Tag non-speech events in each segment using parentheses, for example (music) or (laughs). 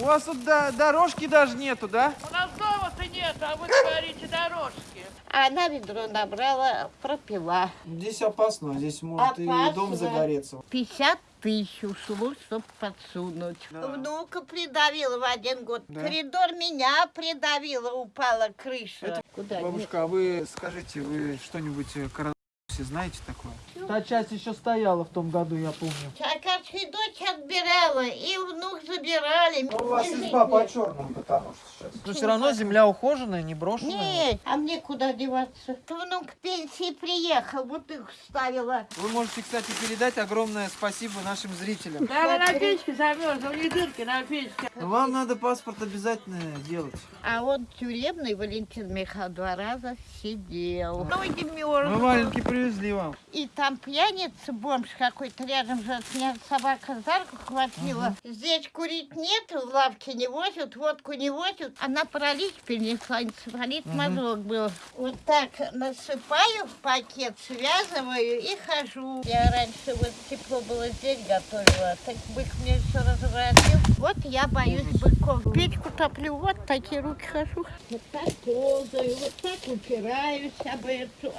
У вас тут до- дорожки даже нету, да? У нас дома-то нет, а вы говорите дорожки. А она ведро набрала, пропила. Здесь опасно, здесь может и Опасно. дом загореться. 50 тысяч ушло, чтобы подсунуть. Да. Внука придавила в один год. Да? Коридор меня придавила, упала крыша. Это- Куда? Бабушка, а вы скажите, вы что-нибудь коронавирусе знаете такое? Та часть еще стояла в том году, я помню. Чакарская дочь отбирала, и внук забирали. Ну, У вас изба по черному, потому что сейчас. Но все равно земля ухоженная, не брошенная. Нет, а мне куда деваться? Внук пенсии приехал, вот их ставила. Вы можете, кстати, передать огромное спасибо нашим зрителям. Да, она на печке замерзла, у них дырки на печке. Но вам надо паспорт обязательно делать. А он тюремный Валентин Михайлович два раза сидел. Ноги Мы мерзнут. валенки привезли вам. И там пьяница, бомж какой-то рядом же от меня собака за руку хватила. Здесь курить нет, в лавке не возят, водку не возят. Она паралич перенесла, энцефалит мозг был. Вот так насыпаю в пакет, связываю и хожу. Я раньше вот тепло было здесь готовила, так бык мне все разворотил. Вот я боюсь быков. Печку топлю, вот такие руки хожу. Вот так ползаю, вот так упираюсь об эту.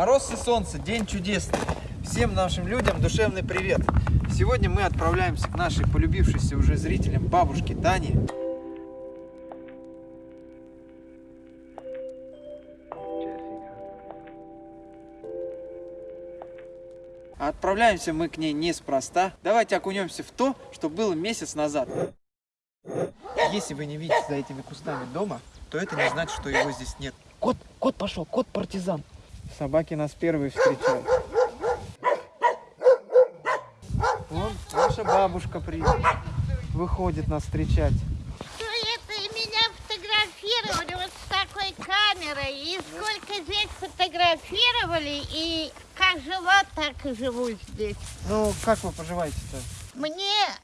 Мороз и солнце, день чудесный. Всем нашим людям душевный привет. Сегодня мы отправляемся к нашей полюбившейся уже зрителям бабушке Тане. Отправляемся мы к ней неспроста. Давайте окунемся в то, что было месяц назад. Если вы не видите за этими кустами дома, то это не значит, что его здесь нет. Кот, кот пошел, кот партизан. Собаки нас первые встречают. Вон наша бабушка при... выходит нас встречать. Что это и меня фотографировали вот с такой камерой. И сколько здесь фотографировали, и как жила, так и живу здесь. Ну, как вы поживаете-то?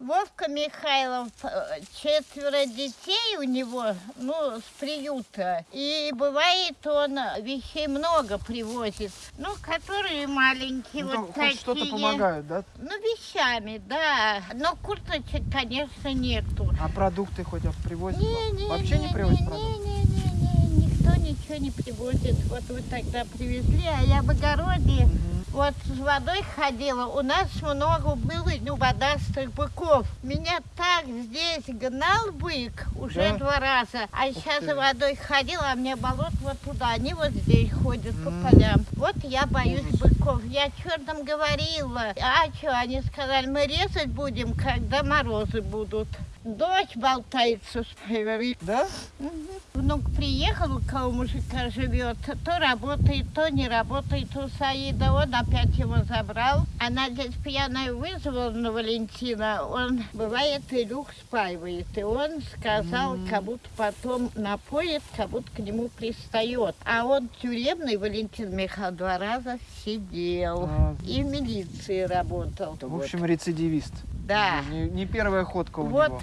Вовка Михайлов, э, четверо детей у него, ну, с приюта. И бывает, он вещей много привозит. Ну, которые маленькие, Ну, вот хоть такие. что-то помогают, да? Ну, вещами, да. Но курточек, конечно, нету. А продукты хоть привозят? Не, не, Вообще не привозят не, продукты? не, не, не, никто ничего не привозит. Вот вы тогда привезли, а я в огороде. Вот с водой ходила, у нас много было ну, водастых быков. Меня так здесь гнал бык уже Да? два раза. А сейчас ты. за водой ходила, а мне болот вот туда. Они вот здесь ходят по М. полям. Вот я боюсь Ужас. быков. Я черным говорила. А что, они сказали, мы резать будем, когда морозы будут. Дочь болтается с Да? Мгм. Внук приехал, у кого мужика живет, то работает, то не работает у Саида. Он опять его забрал. Она здесь пьяная вызвала на Валентина. Он, бывает, Илюх спаивает. И он сказал, как будто потом напоит, как будто к нему пристает. А он тюремный, Валентин Михайлович, два раза сидел. А, И в милиции работал. В общем, рецидивист. Да. Не, не первая ходка у Вот него.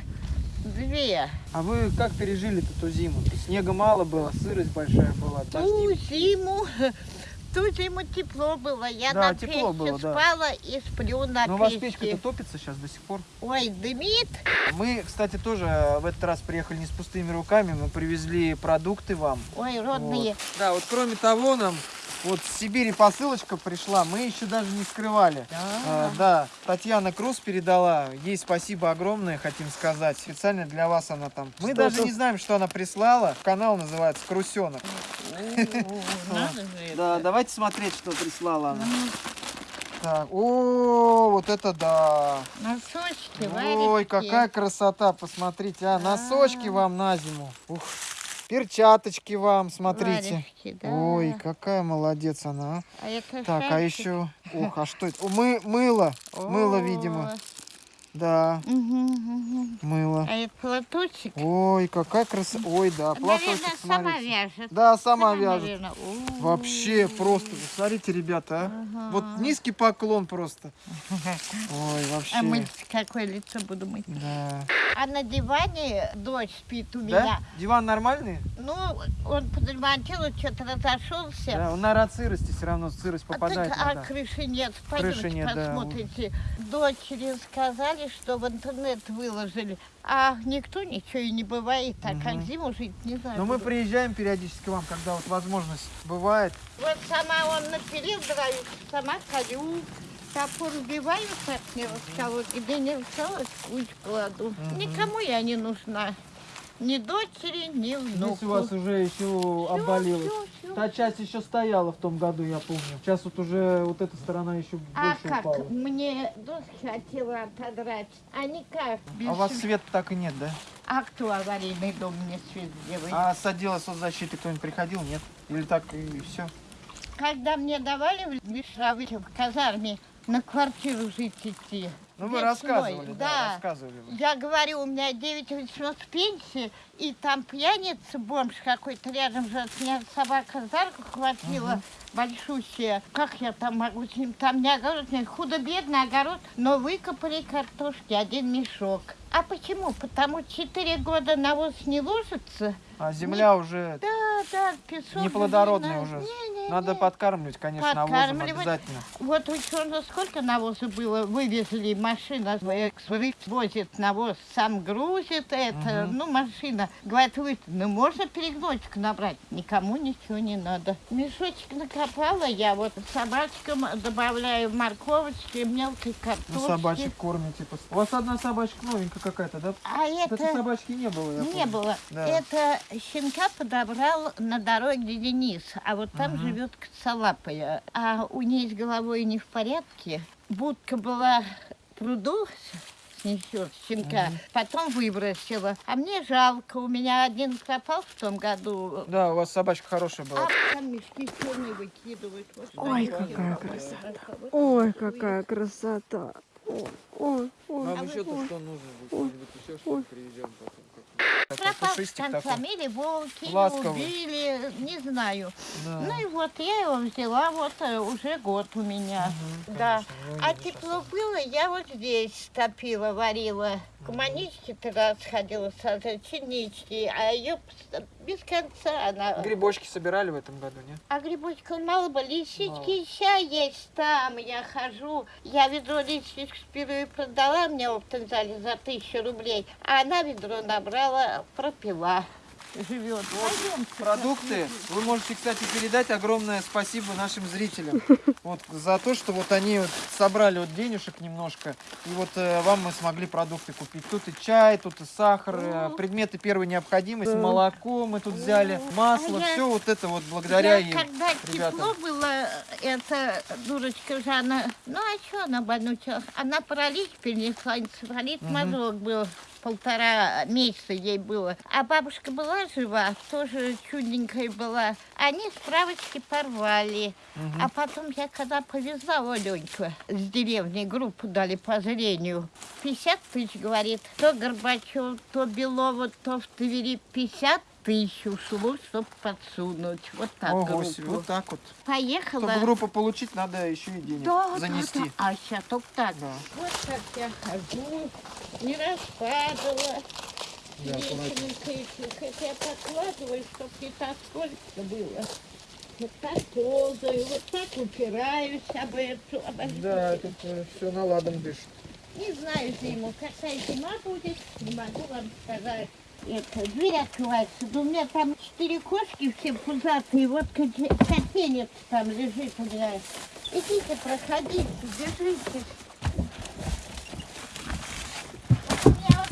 две. А вы как пережили эту зиму? Снега мало было, сырость большая была, Ту дожди. зиму, (laughs) ту зиму тепло было. Я Да, на печке было, да. спала и сплю на Но у вас печке. печка-то топится сейчас до сих пор. Ой, дымит. Мы, кстати, тоже э, в этот раз приехали не с пустыми руками. Мы привезли продукты вам. Ой, родные. Вот. Да, вот кроме того, нам вот с Сибири посылочка пришла, мы еще даже не скрывали. А, да, Татьяна Круз передала, ей спасибо огромное, хотим сказать. Специально для вас она там. Мы Что даже это? не знаем, что она прислала. Канал называется Крусенок. (laughs) Да, давайте смотреть, что прислала она. Ну, Так, о, вот это да. Носочки, Ой, какая красота, посмотрите, а, носочки вам на зиму. Ух, Перчаточки вам, смотрите. Варежки, да. Ой, какая молодец она. а. А Так, а еще... Ох, а что это? О, Мы, мыло. Мыло, видимо. Да, мгм, мгм. мыло. А это платочек? Ой, какая красота. Ой, да, платочек, Наверное, сама смотрите. вяжет. Да, сама вяжет. наверное. О. Вообще просто, смотрите, ребята, а. Вот низкий поклон просто. (laughs) Ой, вообще. А мы какое лицо буду мыть? Да. А на диване дочь спит у Да? меня. Диван нормальный? Ну, он подремонтировал, что-то разошелся. Да, он, наверное, от сырости все равно сырость А, попадает. так, а крыши нет. Крыши Пойдемте нет, да. посмотрите. Дочери сказали, что в интернет выложили. А никто ничего и не бывает. А как Мгм. зиму жить, не знаю. Но мы приезжаем периодически к вам, когда вот возможность бывает. Вот сама он напилил драю, сама колю. Топор вбиваю, так не расколоть, и да не расколоть, в кучу кладу. Мгм. Никому я не нужна. Ни дочери, ни внуку. Здесь у вас уже еще обвалилось. Та часть еще стояла в том году, я помню. Сейчас вот уже вот эта сторона еще А больше как? упала. Мне доски хотела отодрать. А никак. Без А у вас света. света так и нет, да? А кто аварийный дом мне свет делает? А с отдела соцзащиты кто-нибудь приходил, нет? Или так и все? Когда мне давали в Мишаве, в казарме, на квартиру жить идти. Ну вы рассказывали, да, да. рассказывали вы. Я говорю, у меня 9 800 пенсии, и там пьяница, бомж какой-то рядом же от меня собака за руку хватила, большущая. Как я там могу с ним? Там не огород, не худо-бедный огород, но выкопали картошки, один мешок. А почему? Потому 4 года навоз не ложится. А земля уже Да, да, песок. неплодородная не уже. надо. Надо не. подкармливать, конечно, навозом Подкармливать. обязательно. Вот ученые сколько навоза было, вывезли, машина экспресс возит навоз, сам грузит это, Мгм. ну машина. Говорит, вы, ну можно перегнозик набрать, никому ничего не надо. Мешочек накопала я, вот собачкам добавляю морковочки, мелкой картошки. Ну, собачек кормите. пос- У вас одна собачка новенькая какая-то, да? А это... собачки не было, я Не помню. было. Да. Это щенка подобрал на дороге Денис, а вот там Мгм. Живет коцалапая. А у ней с головой не в порядке. Будка была пруду снесет щенка, потом выбросила. А мне жалко, у меня один пропал в том году. Да, у вас собачка хорошая была. А там мешки черные выкидывают. Вот Ой, какая красота. Ой, какая красота. Ой, ой, ой. Вам еще-то что нужно? Что-нибудь еще Ой. привезем потом? Пропал Пушистик такой. волки, Ласковый. убили, не знаю. Да. Ну и вот я его взяла, вот э, уже год у меня. да. Ну, А тепло было, я вот здесь топила, варила. К маничке тогда сходила сажать чинички, а ее без конца она... Грибочки собирали в этом году, нет? А грибочков мало Мало. лисички ща есть там, я хожу. Я ведро лисичек впервые продала мне в Оптензале за тысячу рублей, а она ведро набрала, пропила. Живет. Пойдемте. Продукты. Вы можете, кстати, передать огромное спасибо нашим зрителям. (laughs) Вот за то, что вот они вот собрали вот денежек немножко, и вот э, вам мы смогли продукты купить. Тут и чай, тут и сахар, э, предметы первой необходимости, молоко мы тут взяли, масло, А я- все вот это вот благодаря Я, им. когда ребята. тепло было, эта дурочка Жанна, ну а что она больнучилась? Она паралич перенесла, Мгм. мозок был. Полтора месяца ей было. А бабушка была жива, тоже чудненькая была. Они справочки порвали. Мгм. А потом я когда повезла Оленьку с деревни, группу дали по зрению. 50 тысяч, говорит. То Горбачев, то Белова, то в Твери 50 тысяч ушло, чтобы подсунуть. Вот так Ого группу. себе, вот так вот. Поехала. Чтобы группу получить, надо еще и денег Да, да, занести. да. А сейчас только так. Да. Вот как я хожу, не распадала. Да, Веселенько еще. Хотя я подкладываю, чтобы не так сколько было. Вот так ползаю, вот так упираюсь об эту. обо что. Да, тут все наладом дышит. Не знаю зиму, какая зима будет, не могу вам сказать. Это, дверь открывается, да у меня там четыре кошки все пузатые, вот коте- котенец там лежит у меня. Идите, проходите, держитесь. У меня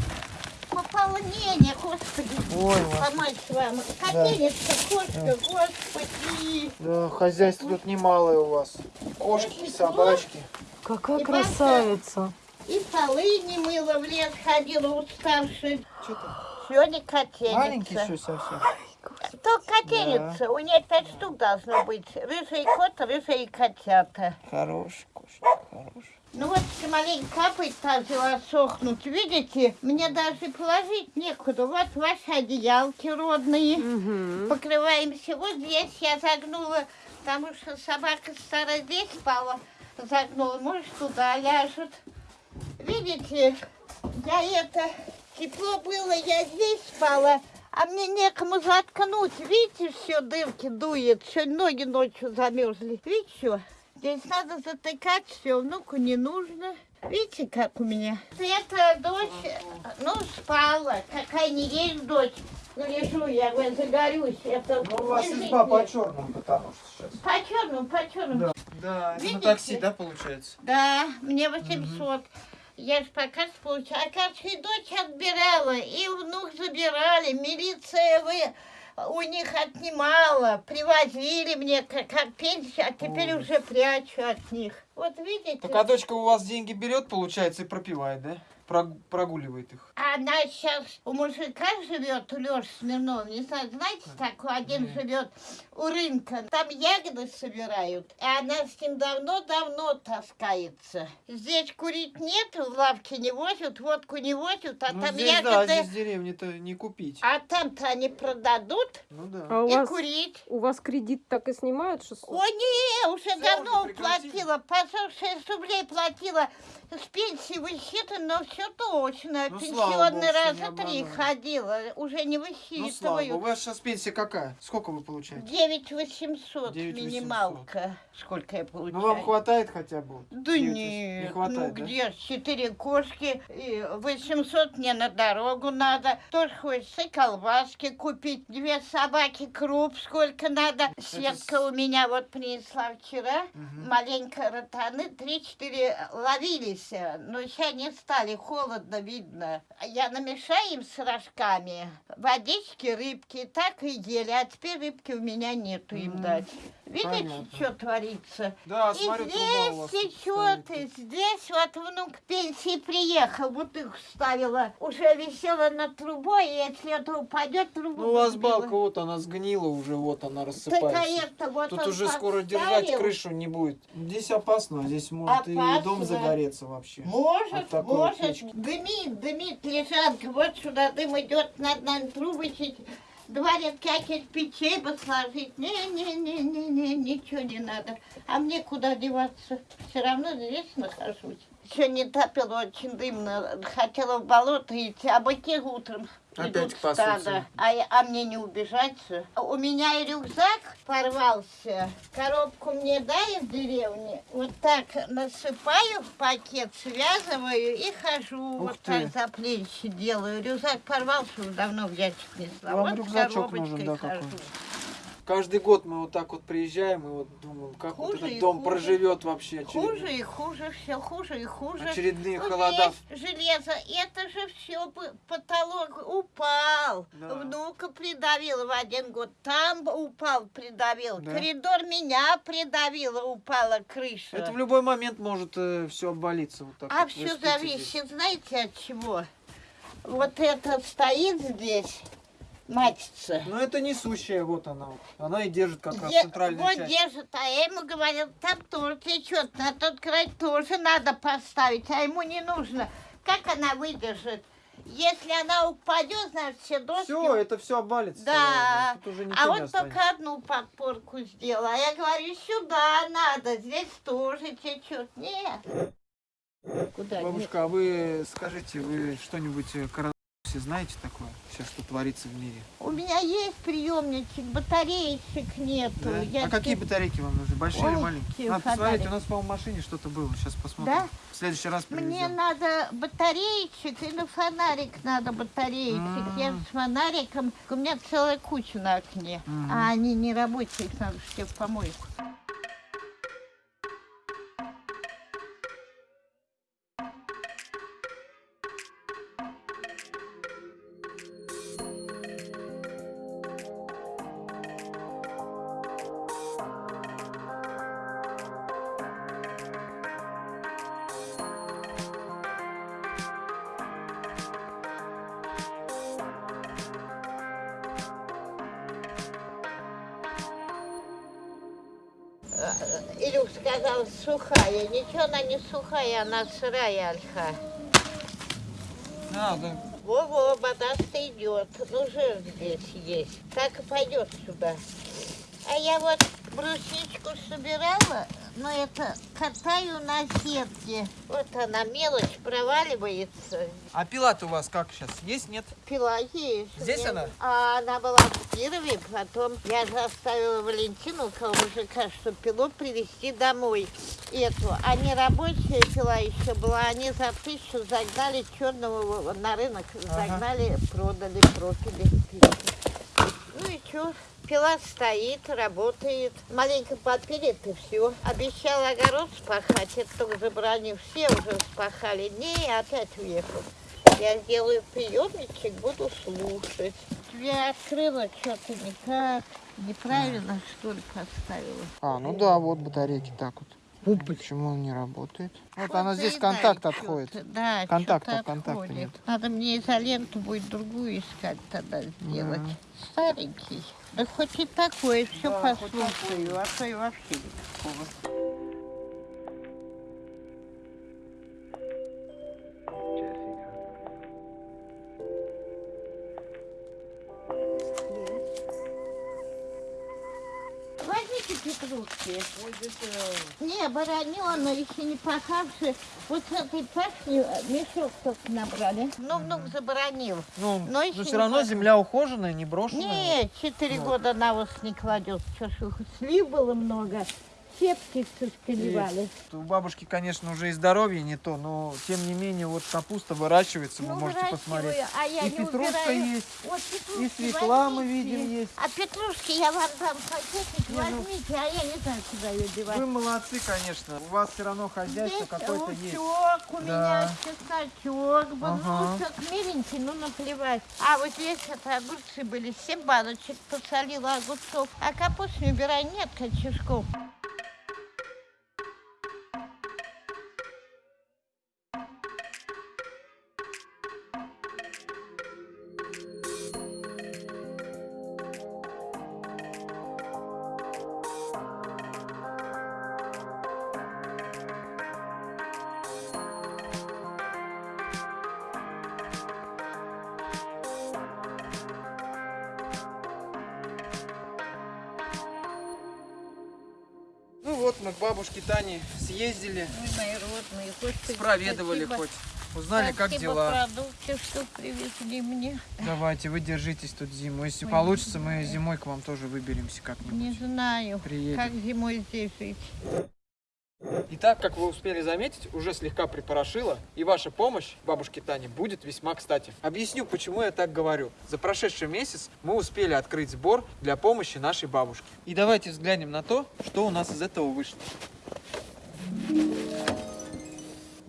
вот пополнение, господи, Ой, помочь вам. Котенец-то, кошка, господи. Да, хозяйство тут немалое у вас. Кошки, собачки. Какая И красавица. И полы не мыла, в лес ходила уставшая. Что-то Сегодня котенец. маленький все совсем. Только котельница. У нее пять штук должно быть. Рыжий кот, рыжие котята. Хороший кошек, хороший. Ну вот маленько капает, начала сохнуть. Видите, мне даже положить некуда. Вот ваши одеялки родные. Мгм. Покрываемся. Вот здесь я загнула, потому что собака старая здесь спала. Загнула, может, туда ляжет. Видите, я это, тепло было, я здесь спала, а мне некому заткнуть. Видите, все дырки дует, все ноги ночью замерзли. Видите, что? Здесь надо затыкать все, внуку не нужно. Видите, как у меня? Это дочь, ну, спала. Какая не есть дочь. Ну, лежу, я говорю, загорюсь. Это Ну, у вас изба по черному, потому что сейчас. По черному, по черному. Да, да это на Видите? такси, да, получается? Да, мне 800. Я же пока получала. А и дочь отбирала, и внук забирали. Милиция вы у них отнимала. Привозили мне как, как пенсию, а теперь Ой. уже прячу от них. Вот видите? Так а дочка у вас деньги берет, получается, и пропивает, да? Прог- прогуливает их. Она сейчас у мужика живет, у Леши Смирнова, не знаю, знаете, такой один Нет. живет у рынка. Там ягоды собирают, и она с ним давно-давно таскается. Здесь курить нет, в лавке не возят, водку не возят, а ну, там здесь, да, ягоды... здесь в деревне-то не купить. А там-то они продадут Ну да. А у и вас, курить. у вас кредит так и снимают 600? О, не, уже Всё, давно уже прекратили? платила, по 46 рублей платила. С пенсии высчитано, но все точно. Ну, слава богу, Пенсионный не раза три ходила, уже не Ну, слава богу. У вас сейчас пенсия какая? Сколько вы получаете? 9 800 9 800. минималка. Сколько я получаю? Ну, вам хватает хотя бы? Да 9 нет, Не хватает, ну да? где четыре кошки, и 800 мне на дорогу надо, тоже хочется колбаски купить, две собаки, круп сколько надо. Светка у меня вот принесла вчера, Мгм. маленько ротаны, три-четыре ловились, но сейчас не стали, холодно видно. Я намешаю им с рожками, водички, рыбки, так и ели, а теперь рыбки у меня нету им дать. Видите, понятно. что творится? Да, И смотрю, труба здесь тут течет, и здесь вот внук пенсии приехал, вот их ставила, уже висела над трубой, и если это упадет, трубу Ну, у вас балка, вот она сгнила уже, вот она Так а рассыпается. это вот Тут уже скоро держать поставил. крышу не будет. Здесь опасно, здесь может и Опасно. дом загореться вообще. Может, вот может, печки. дымит, дымит лежанка, вот сюда дым идет, надо, надо трубочить, два рядка кирпичей бы сложить. Не-не-не-не-не, ничего не надо. А мне куда деваться? Все равно здесь нахожусь. Еще не топило, очень дымно. Хотела в болото идти, а быки утром Опять идут стадо. А, я- а мне не убежать. У меня и рюкзак порвался. Коробку мне дай в деревне. Вот так насыпаю в пакет, связываю и хожу. Ух вот ты. так за плечи делаю. Рюкзак порвался, уже давно в ящик несла. Вам вот с рюкзачок нужен, да, хожу. какой? Каждый год мы вот так вот приезжаем и вот думаем, как вот Хуже этот и дом хуже. проживет вообще. очередной- Хуже и хуже, все хуже и хуже. Очередные Ну, холода. железо, это же все потолок упал. Да. Внука придавило в один год. Там упал, придавил. Да. Коридор меня придавило, упала крыша. Это в любой момент может все обвалиться. Вот так А вот. Все зависит, здесь. знаете, от чего? Вот это стоит здесь, мачется. Ну это несущая, вот она. вот. Она и держит как раз Де- центральную вот часть. держит, а я ему говорил, там тоже течет, на тот край тоже надо поставить, а ему не нужно. Как она выдержит? Если она упадет, значит, все доски... Все, это все обвалится. Да. Уже а вот останется. только одну подпорку сделала. А я говорю, сюда надо, здесь тоже течет. Нет. Куда? Нет. Бабушка, а вы скажите, вы что-нибудь коронавирусе знаете такое? Сейчас что творится в мире? У меня есть приемничек, батареечек нету. Да? Я А какие батарейки вам нужны? Большие или Ой, маленькие? какие Надо посмотреть, фонарики. у нас, по-моему, в машине что-то было. Сейчас посмотрим. Да? В следующий раз Мне привезем. надо батареечек и на фонарик надо батареечек. Я М. с фонариком, у меня целая куча на окне, Мгм. а они не рабочие, их надо все в помойку. Сказал, сухая. Ничего она не сухая, она сырая ольха. А, да. Во-во, вода-то идет. Ну, жир здесь есть. Так и пойдет сюда. А я вот брусничку собирала, но это катаю на сетке. Вот она, мелочь проваливается. А пила-то у вас как сейчас? Есть, нет? Пила есть. Здесь она? А она была Кирове, потом я заставила Валентину, около мужика, что пилу привезти домой. Эту. А не рабочая пила еще была, они за тысячу загнали черного на рынок, загнали, продали, пропили. Ну и что? Пила стоит, работает. Маленько подпилит и все. Обещал огород спахать, это только забронил. Все уже спахали. Не, опять уехал. Я сделаю приемничек, буду слушать. Я открыла что-то никак. Неправильно, что ли, поставила. А, ну да, вот батарейки так вот. Почему он не работает? Вот она здесь контакт отходит. Да, Контакта, чё-то контакта отходит. нет. Надо мне изоленту будет другую искать тогда сделать. Старенький. Да хоть и такой, все Да, хоть послушаю, а то и вообще никакого. Петрушки. Не, баранёна, еще не пахавшие. Вот с этой пашни мешок только набрали. Ну, внук заборонил. Ну, Но но все равно пахнет. земля ухоженная, не брошенная. Не, четыре года навоз не кладет. Что ж, (laughs) слив было много. Сетки все сколивали. У бабушки, конечно, уже и здоровье не то, но тем не менее вот капуста выращивается, вы Ну, можете посмотреть. А я И не петрушка убираю. есть, Вот и свекла мы возьмите. видим есть. А петрушки я вам дам пакетик, Не, ну- возьмите, а я не знаю, куда ее девать. Вы молодцы, конечно. У вас все равно хозяйство какое-то есть. у Да. меня чесночок был, Ага. ну, лучок миленький, ну, наплевать. А вот здесь это огурцы были, 7 баночек посолила огурцов. А капусту не убирай, нет кочешков. Тане съездили, Ой, мои родные, Господи, спроведывали спасибо. хоть. Узнали, как Спасибо дела. продукты, что привезли мне. Давайте, вы держитесь тут зиму. Если получится, мы зимой к вам тоже выберемся Не как-нибудь. знаю, Приедем. как зимой здесь жить. Итак, как вы успели заметить, уже слегка припорошило, и ваша помощь бабушке Тане будет весьма кстати. Объясню, почему я так говорю. За прошедший месяц мы успели открыть сбор для помощи нашей бабушке. И давайте взглянем на то, что у нас из этого вышло.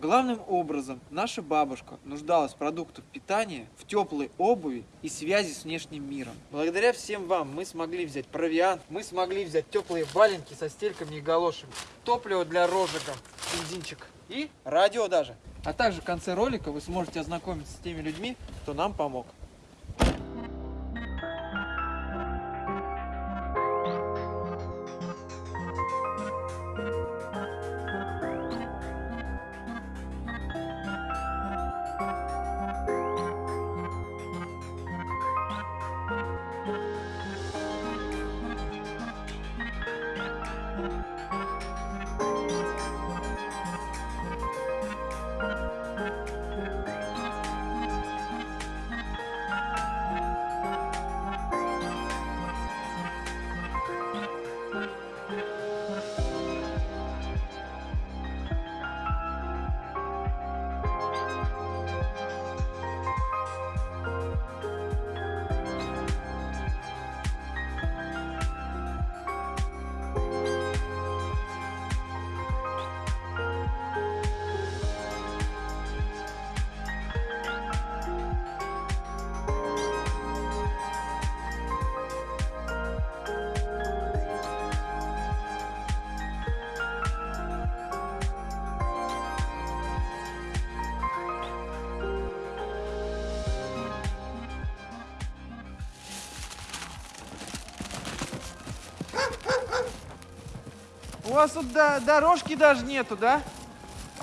Главным образом, наша бабушка нуждалась в продуктах питания, в теплой обуви и связи с внешним миром. Благодаря всем вам мы смогли взять провиант, мы смогли взять теплые валенки со стельками и галошами, топливо для розжига, бензинчик и радио даже. А также в конце ролика вы сможете ознакомиться с теми людьми, кто нам помог. Вас тут до- дорожки даже нету, да?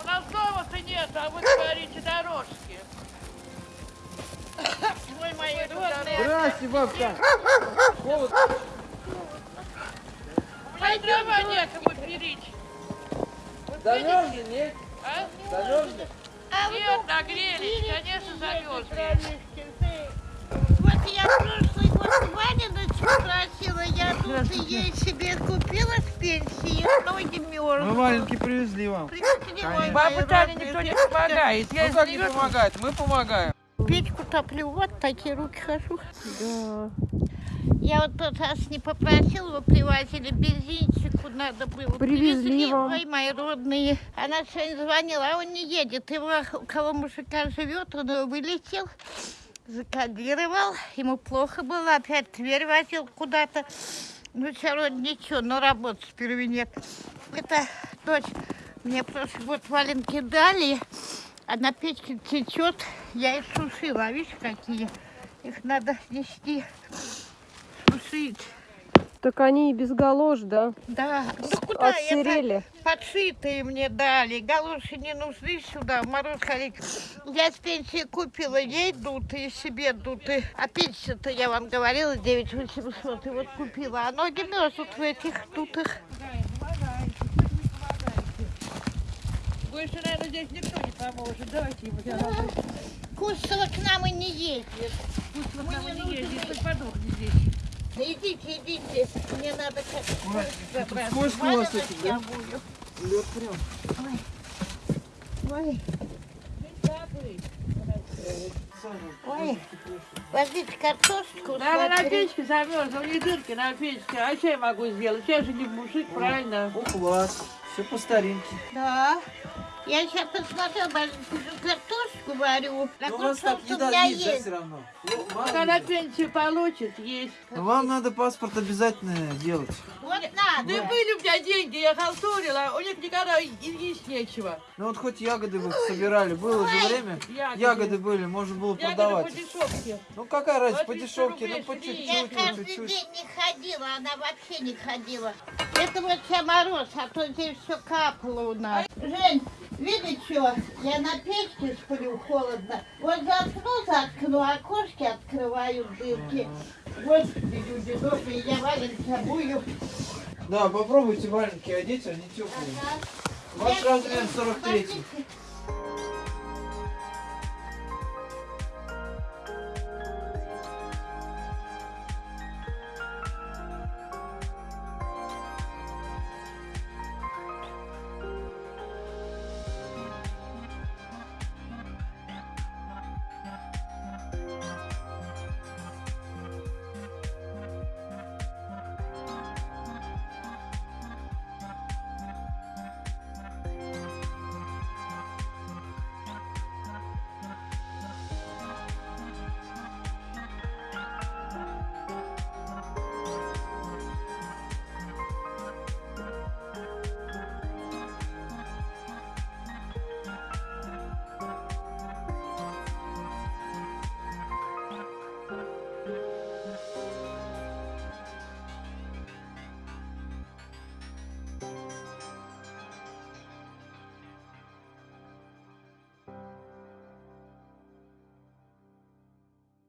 У нас дома-то нет, а вы говорите дорожки. Ой, мои родные. Здрасте, бабка. Холод. У меня дрова некому перечь. Замерзли, нет? А? Замерзли? А Нет, нагрелись, конечно, замерзли. Вот я Ваня спросила, я тут ей себе купила с пенсии, ноги Мы мерзнут. маленький привезли вам. Привезли, Бабе Тане родные. никто не помогает. Я Ну как не помогает? Мы помогаем. Печку топлю, вот такие руки хожу. Да. Я вот тот раз не попросила, вы привозили бензинчику, надо было. Привезли вам. Ой, мои родные. Она сегодня звонила, а он не едет. Его, у кого мужика живет, он его вылетел, закодировал. Ему плохо было, опять в Тверь возил куда-то. Ну, все равно ничего, но работы сперва нет. Это дочь мне прошлый год валенки дали, а на печке течет. Я их сушила, видишь, какие? Их надо нести, сушить. Так они и без галош, да? Да, ну куда Отсырели. это подшитые мне дали, галоши не нужны сюда, в мороз ходить. Я с пенсии купила ей дутые, себе дутые. А пенсия-то, я вам говорила, 9 800, и вот купила. А ноги мерзнут в этих дутых. Больше, наверное, здесь никто не поможет. Давайте ему я Кустова к нам и не ездит. Пусть вот нам не ездит, хоть подохнет здесь. Да идите, идите, мне надо как тут скользко у вас этих, да? я буду. Лед прям. Ой, ой, возьмите картошечку. Надо на смотри. печке замерзла, не дырки на печке. А что я могу сделать? Я же не мужик, правильно? О, класс. Все по старинке. Да. Я сейчас посмотрела, картошку варю. Но у вас так у еда меня есть, да, есть. все равно? Ну, мало Когда пенсию получит, есть. Но вам надо паспорт обязательно делать. Вот Да надо. были у меня деньги, я халтурила, у них никогда и есть нечего. Ну вот хоть ягоды вы собирали, было же время. Ягоды. Ягоды были, можно было Ягоды по продавать. дешевке. Ну какая разница, по 200 дешевке, рублей ну по. Я чуть-чуть, по каждый чуть-чуть. день не ходила, она вообще не ходила. Это вот сейчас мороз, а то здесь все капало у нас. Жень, видишь что? Я на печке сплю, холодно. Вот заткну, заткну, окошки открываю дырки. Вот люди добрые, я валенки обую. Да, попробуйте валенки одеть, они теплые. Ваш Я- размер я- 43. подождите.